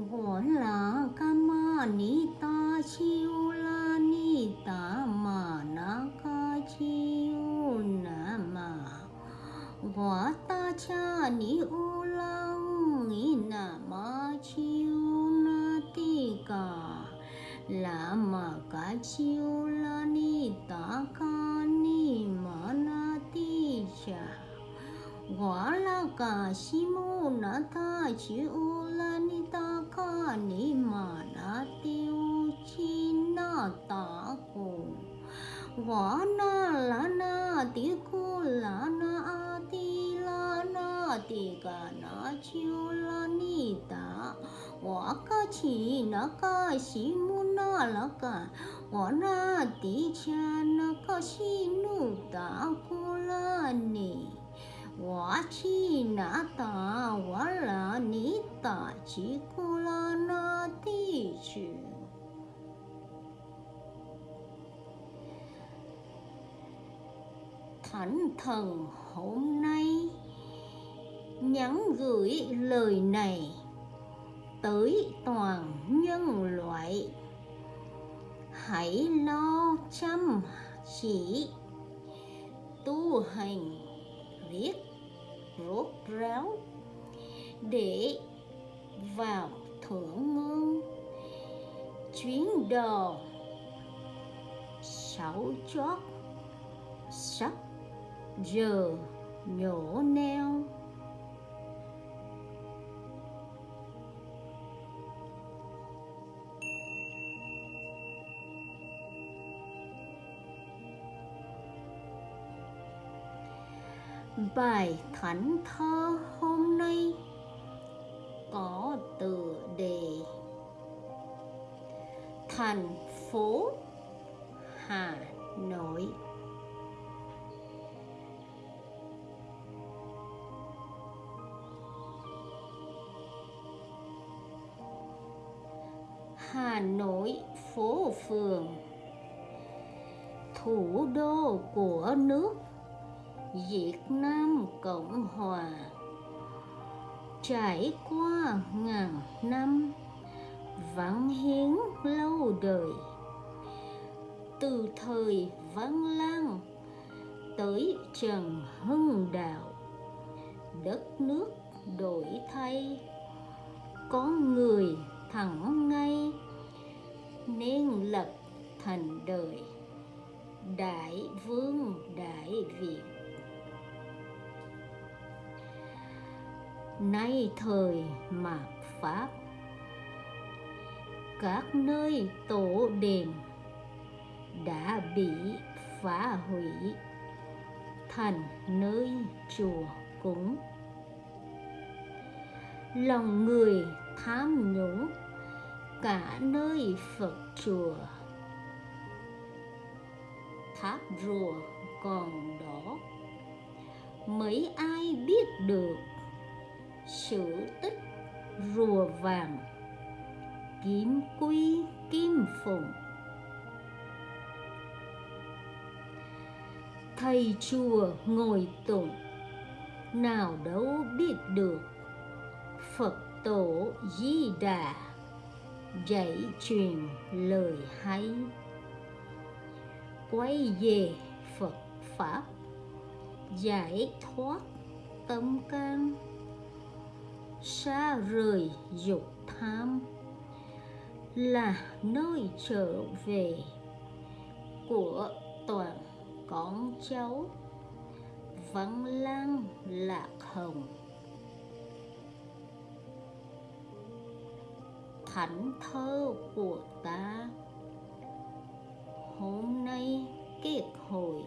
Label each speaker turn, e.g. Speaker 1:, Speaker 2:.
Speaker 1: 我啦干嘛你打起啦你打嘛那个起那嘛，我打cha你乌lang你那嘛起那地个。lama kachiu lani takani manati cha wala kashimu nata chiu lani takani manati uchina taku wana lana tiku lana ati lana tikana chiu lani ta 我个起那个西木那那个，我那地下那个西努达古拉尼， 我起那达我拉尼达起古拉那地区。Thánh thần hôm nay nhắn gửi lời này tới toàn nhân loại hãy lo chăm chỉ tu hành liếc, rốt ráo, để vào thưởng ngương chuyến đò sáu chót sắp giờ nhổ neo. Bài thánh thơ hôm nay có tựa đề Thành phố Hà Nội. Hà Nội phố phường, thủ đô của nước. Việt Nam Cộng Hòa. Trải qua ngàn năm vắng hiến lâu đời, từ thời Văn Lang tới Trần Hưng Đạo, đất nước đổi thay. Có người thẳng ngay, nên lập thành đời đại vương đại việt. Nay thời mạt pháp. Các nơi tổ đền đã bị phá hủy, thành nơi chùa cúng. Lòng người tham nhũng, cả nơi phật chùa. Tháp rùa còn đó mấy ai biết được sử tích rùa vàng. Kiếm quy kim phụng. Thầy chùa ngồi tụng. Nào đâu biết được. Phật tổ di đà. Dạy truyền lời hay. Quay về phật pháp. Giải thoát tâm can xa rời dục tham là nơi trở về của toàn con cháu vắng lang lạc hồng, thảnh thơ của ta hôm nay kết hồi.